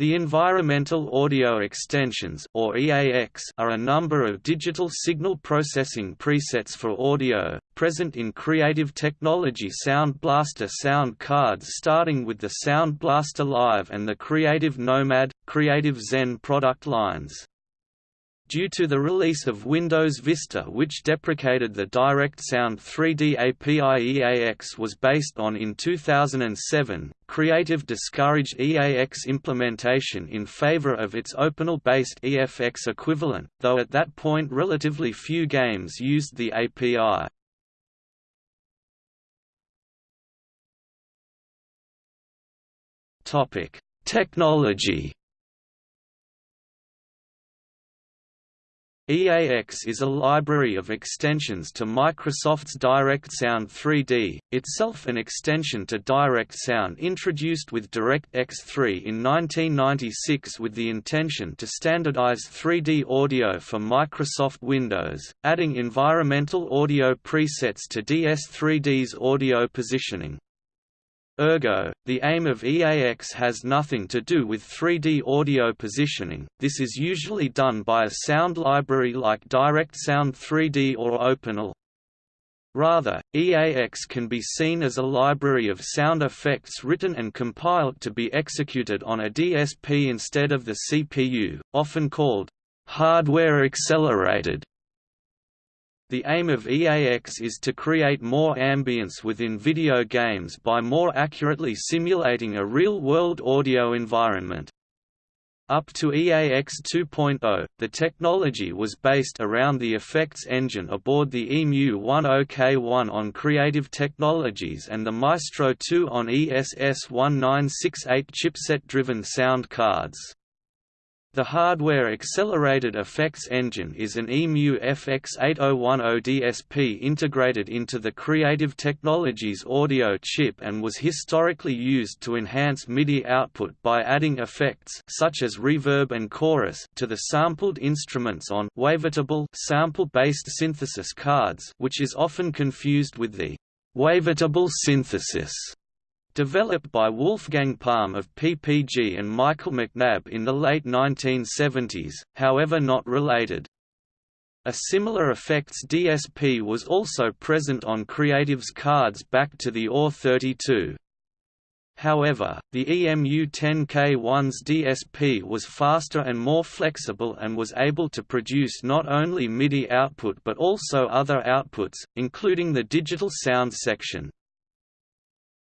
The environmental audio extensions or EAX are a number of digital signal processing presets for audio, present in Creative Technology Sound Blaster sound cards starting with the Sound Blaster Live and the Creative Nomad, Creative Zen product lines. Due to the release of Windows Vista which deprecated the Direct Sound 3D API EAX was based on in 2007, Creative discouraged EAX implementation in favor of its OpenAL-based EFX equivalent, though at that point relatively few games used the API. Technology EAX is a library of extensions to Microsoft's Direct Sound 3D, itself an extension to Direct Sound introduced with DirectX 3 in 1996 with the intention to standardize 3D audio for Microsoft Windows, adding environmental audio presets to DS3D's audio positioning. Ergo, the aim of EAX has nothing to do with 3D audio positioning, this is usually done by a sound library like Direct Sound 3D or OpenAL. Rather, EAX can be seen as a library of sound effects written and compiled to be executed on a DSP instead of the CPU, often called hardware accelerated. The aim of EAX is to create more ambience within video games by more accurately simulating a real-world audio environment. Up to EAX 2.0, the technology was based around the effects engine aboard the EMU-10K1 on Creative Technologies and the Maestro 2 on ESS1968 chipset-driven sound cards. The hardware-accelerated effects engine is an EMU FX8010 DSP integrated into the Creative Technologies audio chip and was historically used to enhance MIDI output by adding effects such as reverb and chorus to the sampled instruments on wavetable sample-based synthesis cards which is often confused with the wavetable synthesis Developed by Wolfgang Palm of PPG and Michael McNabb in the late 1970s, however not related. A similar effects DSP was also present on Creative's cards back to the AWE32. However, the EMU-10K1's DSP was faster and more flexible and was able to produce not only MIDI output but also other outputs, including the digital sound section.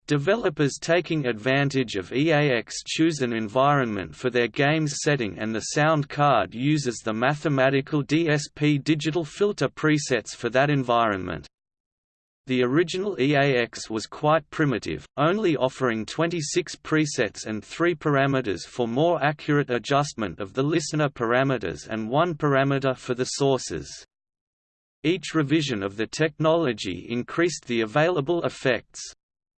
Developers taking advantage of EAX choose an environment for their game's setting and the sound card uses the mathematical DSP digital filter presets for that environment. The original EAX was quite primitive, only offering 26 presets and 3 parameters for more accurate adjustment of the listener parameters and one parameter for the sources. Each revision of the technology increased the available effects.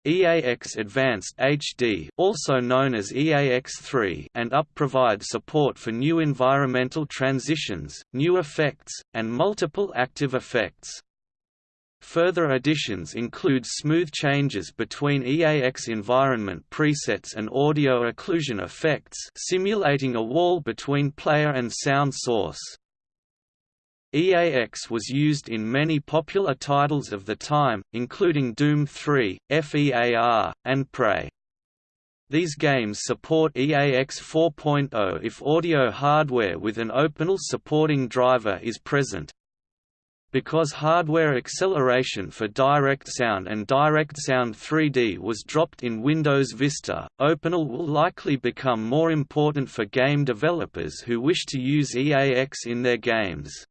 EAX Advanced HD also known as EAX3 and UP provide support for new environmental transitions, new effects, and multiple active effects. Further additions include smooth changes between EAX environment presets and audio occlusion effects simulating a wall between player and sound source. EAX was used in many popular titles of the time, including Doom 3, FEAR, and Prey. These games support EAX 4.0 if audio hardware with an OpenAL supporting driver is present. Because hardware acceleration for Direct Sound and Direct Sound 3D was dropped in Windows Vista, OpenAL will likely become more important for game developers who wish to use EAX in their games.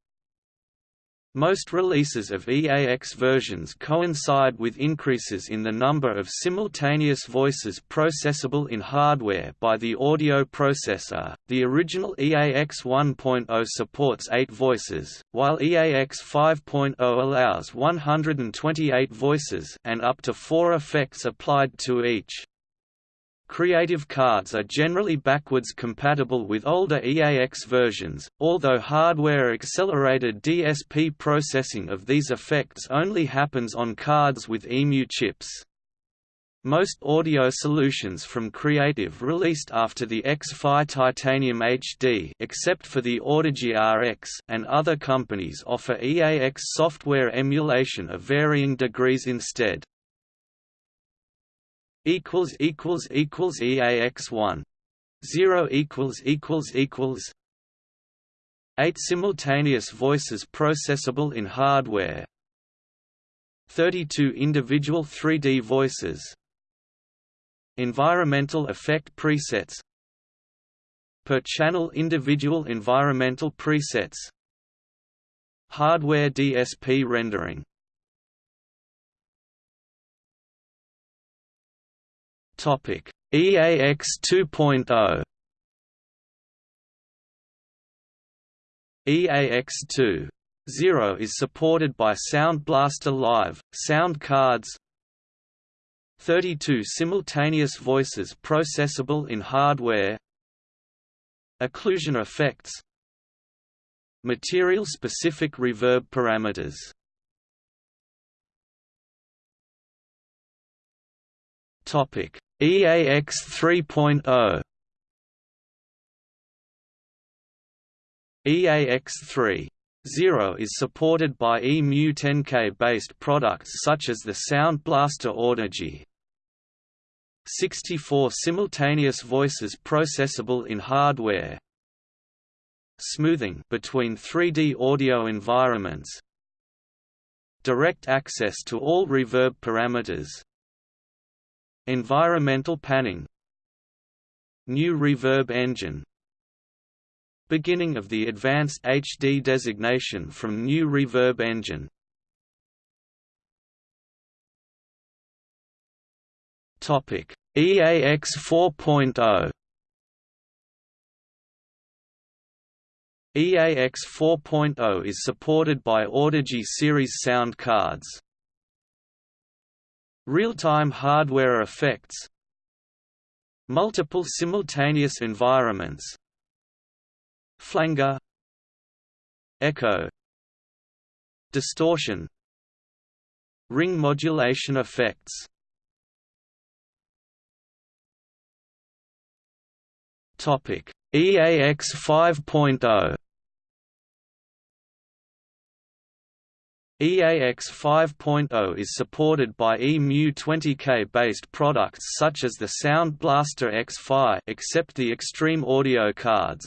Most releases of EAX versions coincide with increases in the number of simultaneous voices processable in hardware by the audio processor. The original EAX 1.0 supports 8 voices, while EAX 5.0 allows 128 voices and up to 4 effects applied to each. Creative cards are generally backwards compatible with older EAX versions, although hardware-accelerated DSP processing of these effects only happens on cards with EMU chips. Most audio solutions from Creative released after the X-Fi Titanium HD except for the Audigy RX and other companies offer EAX software emulation of varying degrees instead. EAX1 0 8 simultaneous voices processable in hardware. 32 individual 3D voices. Environmental effect presets. Per channel individual environmental presets. Hardware DSP rendering Topic. EAX 2.0 EAX2 is supported by Sound Blaster Live, sound cards, 32 simultaneous voices processable in hardware Occlusion effects Material-specific reverb parameters EAX 3.0 EAX 3.0 is supported by EMU10K based products such as the Sound Blaster Audigy, 64 simultaneous voices processable in hardware smoothing between 3D audio environments direct access to all reverb parameters environmental panning. New reverb engine. Beginning of the advanced HD designation from new reverb engine. Topic: EAX 4.0 EAX 4.0 is supported by Audigy series sound cards. Real-time hardware effects Multiple simultaneous environments Flanger Echo Distortion Ring modulation effects. Topic: EAX 5.0 EAX 5.0 is supported by EMU20K based products such as the Sound Blaster X-Fi except the Extreme Audio cards.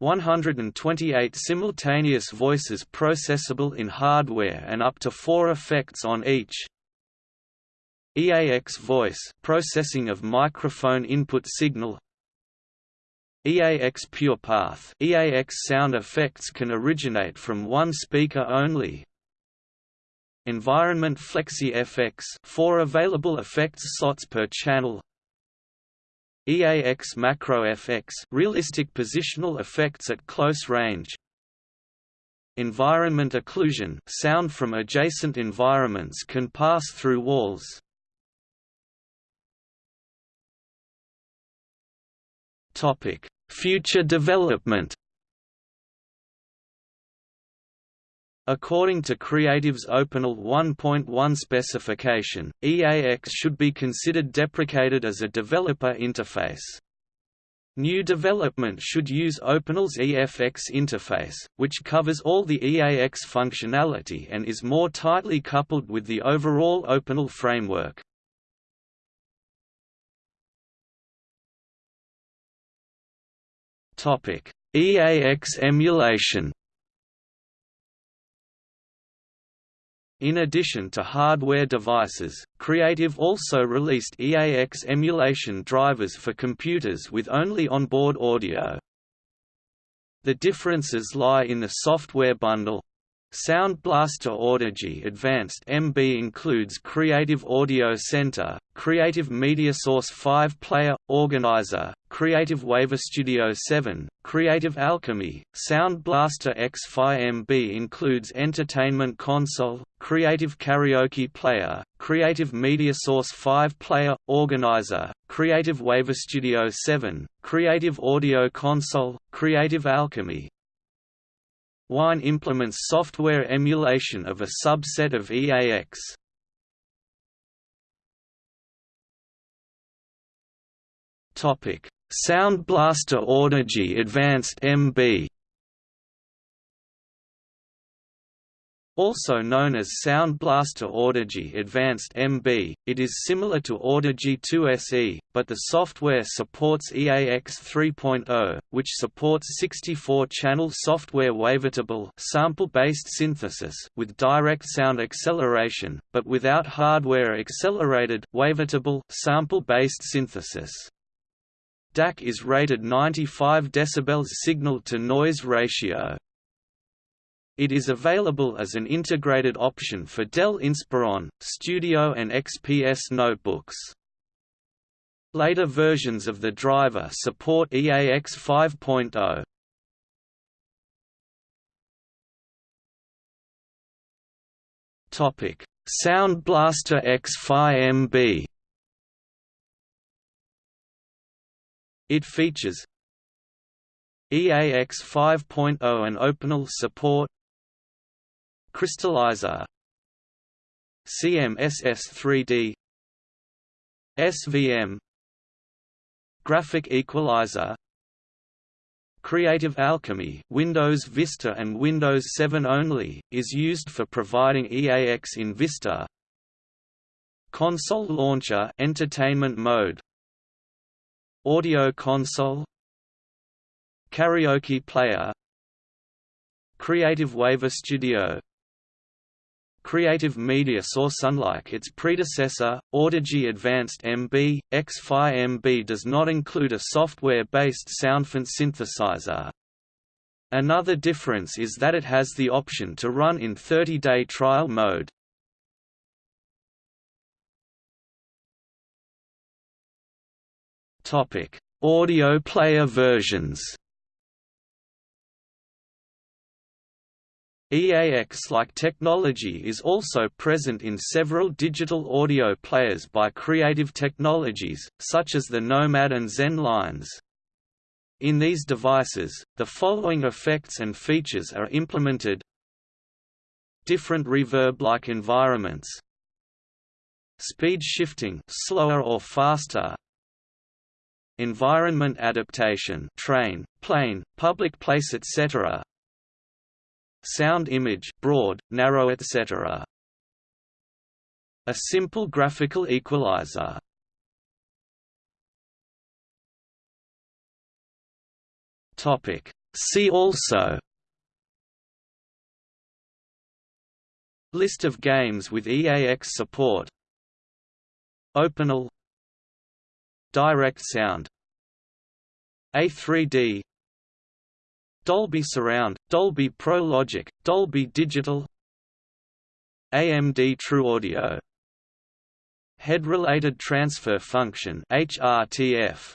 128 simultaneous voices processable in hardware and up to 4 effects on each, EAX voice processing of microphone input signal EAX pure path. EAX sound effects can originate from one speaker only. Environment Flexi FX 4 available effects slots per channel. EAX Macro FX realistic positional effects at close range. Environment occlusion. Sound from adjacent environments can pass through walls Topic: Future development. According to Creative's OpenAL 1.1 specification, EAX should be considered deprecated as a developer interface. New development should use OpenAL's EFX interface, which covers all the EAX functionality and is more tightly coupled with the overall OpenAL framework. EAX emulation. In addition to hardware devices, Creative also released EAX emulation drivers for computers with only onboard audio. The differences lie in the software bundle, Sound Blaster Audigy Advanced MB includes Creative Audio Center, Creative Media Source 5 Player, Organizer, Creative Wave Studio 7, Creative Alchemy, Sound Blaster X-Fi MB includes Entertainment Console, Creative Karaoke Player, Creative Media Source 5 Player, Organizer, Creative Wave Studio 7, Creative Audio Console, Creative Alchemy, Wine implements software emulation of a subset of EAX. Sound Blaster Audigy Advanced MB Also known as Sound Blaster Audigy Advanced MB, it is similar to Audigy 2SE, but the software supports EAX 3.0, which supports 64-channel software wavetable sample-based synthesis with direct sound acceleration, but without hardware-accelerated wavetable sample-based synthesis. DAC is rated 95 dB signal-to-noise ratio. It is available as an integrated option for Dell Inspiron, Studio and XPS notebooks. Later versions of the driver support EAX 5.0. Topic: Sound Blaster X-Fi MB. It features EAX 5.0 and OpenAL support Crystallizer. CMSS3D SVM Graphic Equalizer. Creative Alchemy Windows Vista and Windows 7 only, is used for providing EAX in Vista. Console Launcher Entertainment Mode. Audio Console. Karaoke Player. Creative Wave Studio Creative Media saw Unlike its predecessor, Audigy Advanced MB, X-Fi MB does not include a software-based soundfont synthesizer. Another difference is that it has the option to run in 30-day trial mode. Audio player versions EAX-like technology is also present in several digital audio players by Creative Technologies, such as the Nomad and Zen lines. In these devices, the following effects and features are implemented. Different reverb-like environments. Speed shifting slower or faster. Environment adaptation train, plane, public place etc sound image broad, narrow etc. A simple graphical equalizer. Topic. See also. List of games with EAX support. OpenAL Direct Sound. A3D Dolby Surround, Dolby Pro Logic, Dolby Digital AMD TrueAudio Head-related transfer function HRTF